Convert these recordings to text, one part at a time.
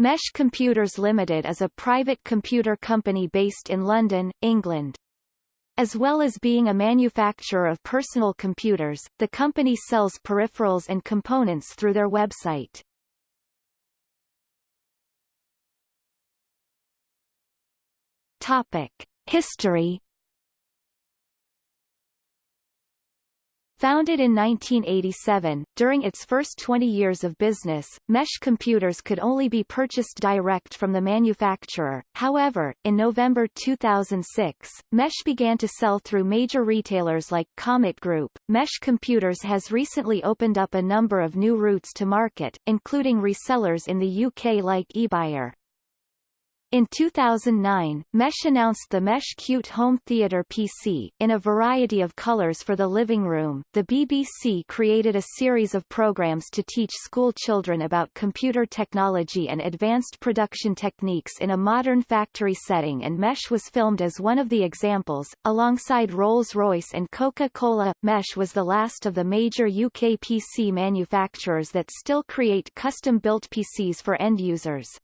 Mesh Computers Limited is a private computer company based in London, England. As well as being a manufacturer of personal computers, the company sells peripherals and components through their website. Topic. History Founded in 1987, during its first 20 years of business, Mesh computers could only be purchased direct from the manufacturer. However, in November 2006, Mesh began to sell through major retailers like Comet Group. Mesh Computers has recently opened up a number of new routes to market, including resellers in the UK like eBuyer. In 2009, Mesh announced the Mesh Cute Home Theater PC, in a variety of colors for the living room. The BBC created a series of programs to teach school children about computer technology and advanced production techniques in a modern factory setting and Mesh was filmed as one of the examples, alongside Rolls-Royce and Coca-Cola. Mesh was the last of the major UK PC manufacturers that still create custom-built PCs for end users.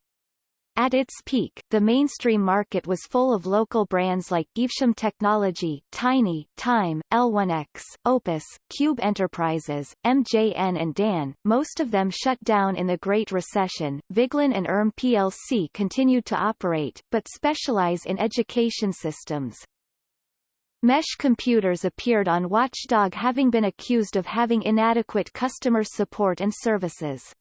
At its peak, the mainstream market was full of local brands like Evesham Technology, Tiny, Time, Elonex, Opus, Cube Enterprises, MJN and Dan. Most of them shut down in the Great Recession. Viglen and ERM plc continued to operate, but specialize in education systems. Mesh computers appeared on Watchdog having been accused of having inadequate customer support and services.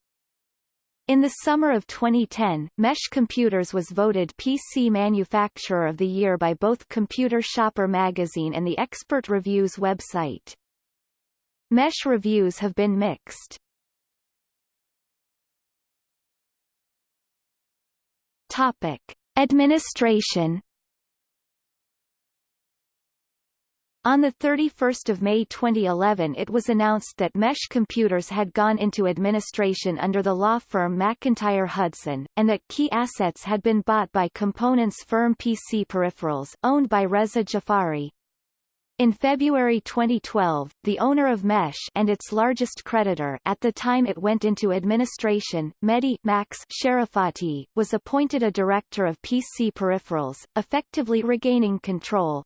In the summer of 2010, Mesh Computers was voted PC Manufacturer of the Year by both Computer Shopper magazine and the Expert Reviews website. Mesh reviews have been mixed. Topic. Administration On 31 May 2011 it was announced that Mesh Computers had gone into administration under the law firm MacIntyre Hudson, and that key assets had been bought by components firm PC Peripherals, owned by Reza Jafari. In February 2012, the owner of Mesh and its largest creditor at the time it went into administration, Mehdi Max Sharafati, was appointed a director of PC Peripherals, effectively regaining control.